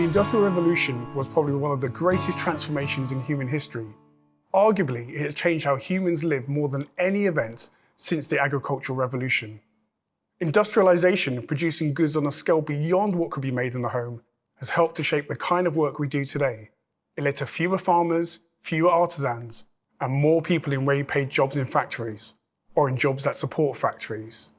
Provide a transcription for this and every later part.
The Industrial Revolution was probably one of the greatest transformations in human history. Arguably, it has changed how humans live more than any event since the agricultural revolution. Industrialization, producing goods on a scale beyond what could be made in the home, has helped to shape the kind of work we do today. It led to fewer farmers, fewer artisans, and more people in well-paid jobs in factories, or in jobs that support factories.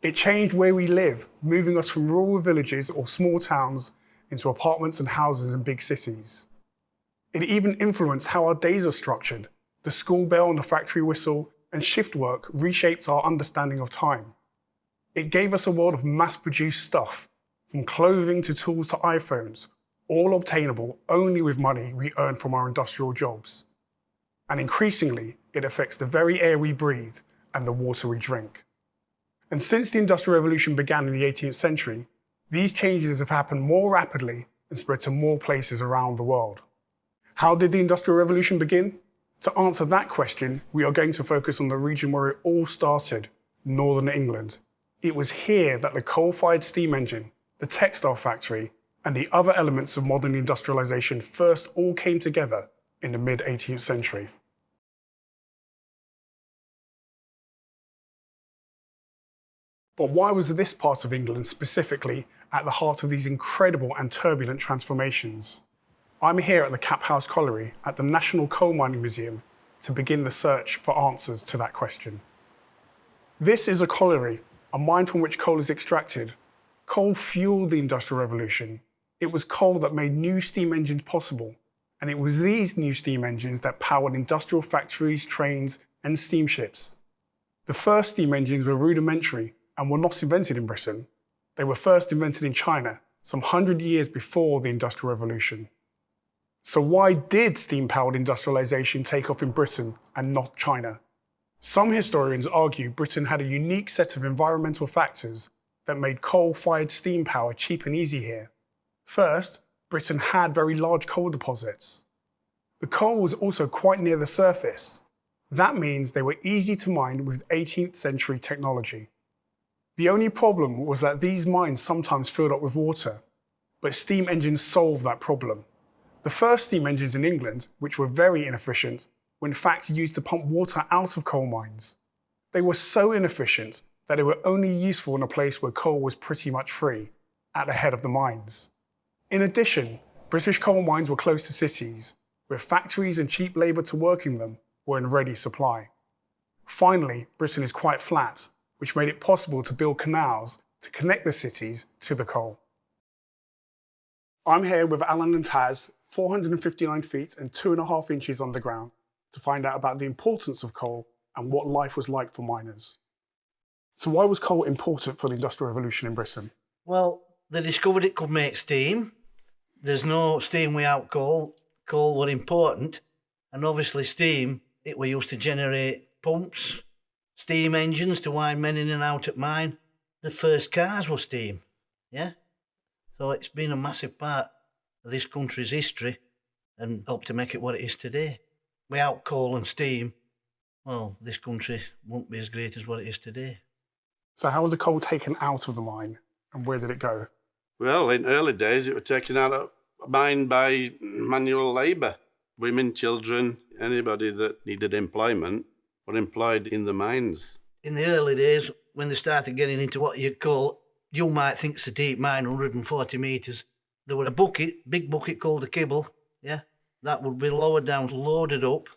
It changed where we live, moving us from rural villages or small towns into apartments and houses in big cities. It even influenced how our days are structured. The school bell and the factory whistle and shift work reshaped our understanding of time. It gave us a world of mass-produced stuff, from clothing to tools to iPhones, all obtainable only with money we earn from our industrial jobs. And increasingly, it affects the very air we breathe and the water we drink. And since the Industrial Revolution began in the 18th century, these changes have happened more rapidly and spread to more places around the world. How did the Industrial Revolution begin? To answer that question, we are going to focus on the region where it all started, Northern England. It was here that the coal-fired steam engine, the textile factory, and the other elements of modern industrialization first all came together in the mid-18th century. But why was this part of England specifically at the heart of these incredible and turbulent transformations? I'm here at the Caphouse Colliery at the National Coal Mining Museum to begin the search for answers to that question. This is a colliery, a mine from which coal is extracted. Coal fueled the Industrial Revolution. It was coal that made new steam engines possible. And it was these new steam engines that powered industrial factories, trains, and steamships. The first steam engines were rudimentary and were not invented in Britain. They were first invented in China, some hundred years before the Industrial Revolution. So why did steam-powered industrialization take off in Britain and not China? Some historians argue Britain had a unique set of environmental factors that made coal-fired steam power cheap and easy here. First, Britain had very large coal deposits. The coal was also quite near the surface. That means they were easy to mine with 18th century technology. The only problem was that these mines sometimes filled up with water, but steam engines solved that problem. The first steam engines in England, which were very inefficient, were in fact used to pump water out of coal mines. They were so inefficient that they were only useful in a place where coal was pretty much free, at the head of the mines. In addition, British coal mines were close to cities, where factories and cheap labour to work in them were in ready supply. Finally, Britain is quite flat, which made it possible to build canals to connect the cities to the coal. I'm here with Alan and Taz, 459 feet and two and a half inches underground, to find out about the importance of coal and what life was like for miners. So why was coal important for the Industrial Revolution in Britain? Well, they discovered it could make steam. There's no steam without coal. Coal were important. And obviously steam, it were used to generate pumps, steam engines to wind men in and out at mine. The first cars were steam, yeah? So it's been a massive part of this country's history and helped to make it what it is today. Without coal and steam, well, this country won't be as great as what it is today. So how was the coal taken out of the mine and where did it go? Well, in early days, it was taken out of mine by manual labour. Women, children, anybody that needed employment were employed in the mines. In the early days, when they started getting into what you call, you might think it's a deep mine, 140 metres, there were a bucket, big bucket called a kibble, yeah? That would be lowered down, loaded up,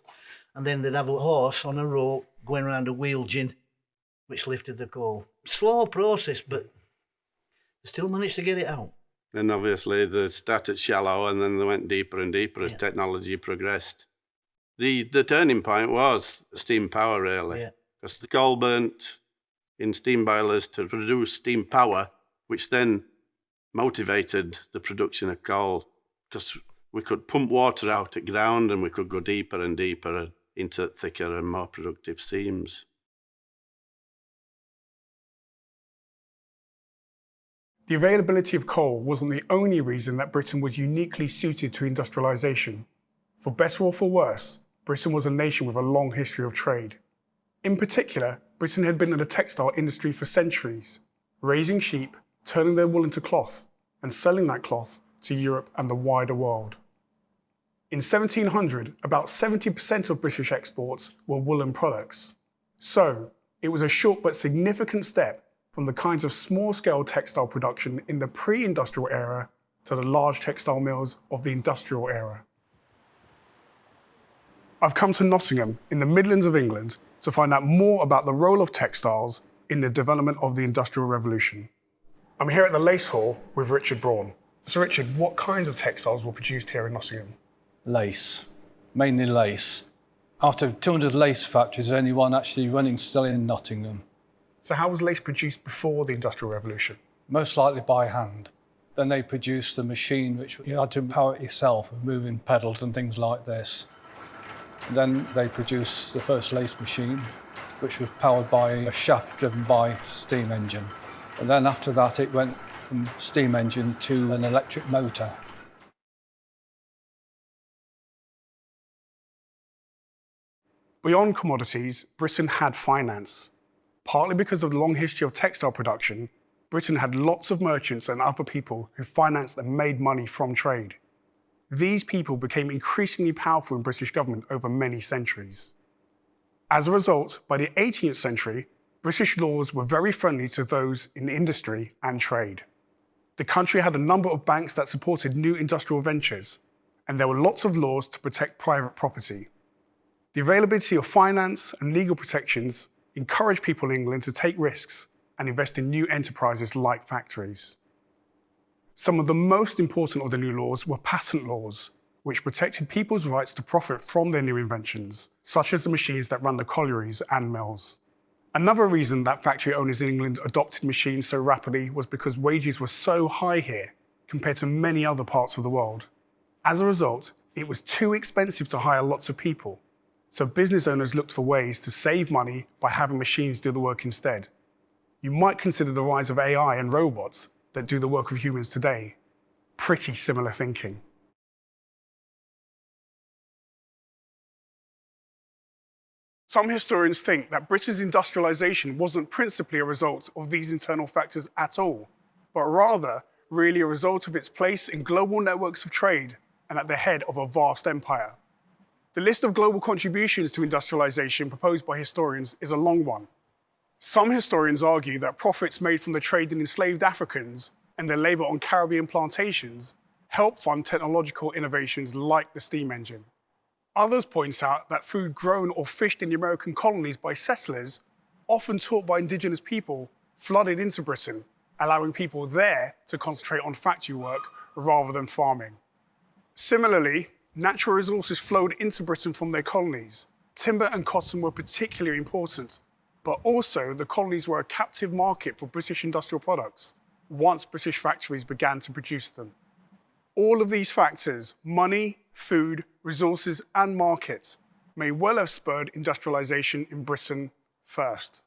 and then they'd have a horse on a rope going around a wheel gin, which lifted the coal. Slow process, but they still managed to get it out. And obviously they started shallow and then they went deeper and deeper as Yeah. technology progressed. The the turning point was steam power really. Yeah. Because the coal burnt in steam boilers to produce steam power, which then motivated the production of coal. Because we could pump water out at ground and we could go deeper and deeper into thicker and more productive seams. The availability of coal wasn't the only reason that Britain was uniquely suited to industrialisation. For better or for worse, Britain was a nation with a long history of trade. In particular, Britain had been in the textile industry for centuries, raising sheep, turning their wool into cloth, and selling that cloth to Europe and the wider world. In 1700, about 70% of British exports were woolen products. So, it was a short but significant step from the kinds of small-scale textile production in the pre-industrial era to the large textile mills of the industrial era. I've come to Nottingham in the Midlands of England to find out more about the role of textiles in the development of the Industrial Revolution. I'm here at the Lace Hall with Richard Braun. So Richard, what kinds of textiles were produced here in Nottingham? Lace, mainly lace. After 200 lace factories, only one actually running still in Nottingham. So how was lace produced before the Industrial Revolution? Most likely by hand. Then they produced the machine which you had to power it yourself with moving pedals and things like this. Then they produced the first lace machine, which was powered by a shaft driven by steam engine. And then after that it went from steam engine to an electric motor. Beyond commodities, Britain had finance. Partly because of the long history of textile production, Britain had lots of merchants and other people who financed and made money from trade. These people became increasingly powerful in British government over many centuries. As a result, by the 18th century, British laws were very friendly to those in industry and trade. The country had a number of banks that supported new industrial ventures, and there were lots of laws to protect private property. The availability of finance and legal protections encouraged people in England to take risks and invest in new enterprises like factories. Some of the most important of the new laws were patent laws, which protected people's rights to profit from their new inventions, such as the machines that run the collieries and mills. Another reason that factory owners in England adopted machines so rapidly was because wages were so high here compared to many other parts of the world. As a result, it was too expensive to hire lots of people, so business owners looked for ways to save money by having machines do the work instead. You might consider the rise of AI and robots that do the work of humans today pretty similar thinking. Some historians think that Britain's industrialisation wasn't principally a result of these internal factors at all, but rather really a result of its place in global networks of trade and at the head of a vast empire. The list of global contributions to industrialization proposed by historians is a long one. Some historians argue that profits made from the trade in enslaved Africans and their labor on Caribbean plantations helped fund technological innovations like the steam engine. Others point out that food grown or fished in the American colonies by settlers, often taught by indigenous people, flooded into Britain, allowing people there to concentrate on factory work rather than farming. Similarly, natural resources flowed into Britain from their colonies. Timber and cotton were particularly important, but also the colonies were a captive market for British industrial products once British factories began to produce them. All of these factors, money, food, resources and markets, may well have spurred industrialisation in Britain first.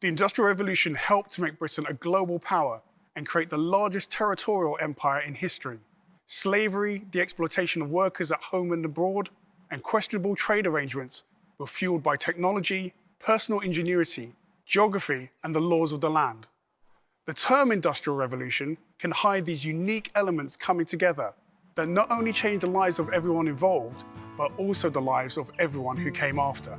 The Industrial Revolution helped to make Britain a global power and create the largest territorial empire in history slavery, the exploitation of workers at home and abroad, and questionable trade arrangements were fueled by technology, personal ingenuity, geography, and the laws of the land. The term Industrial Revolution can hide these unique elements coming together that not only changed the lives of everyone involved, but also the lives of everyone who came after.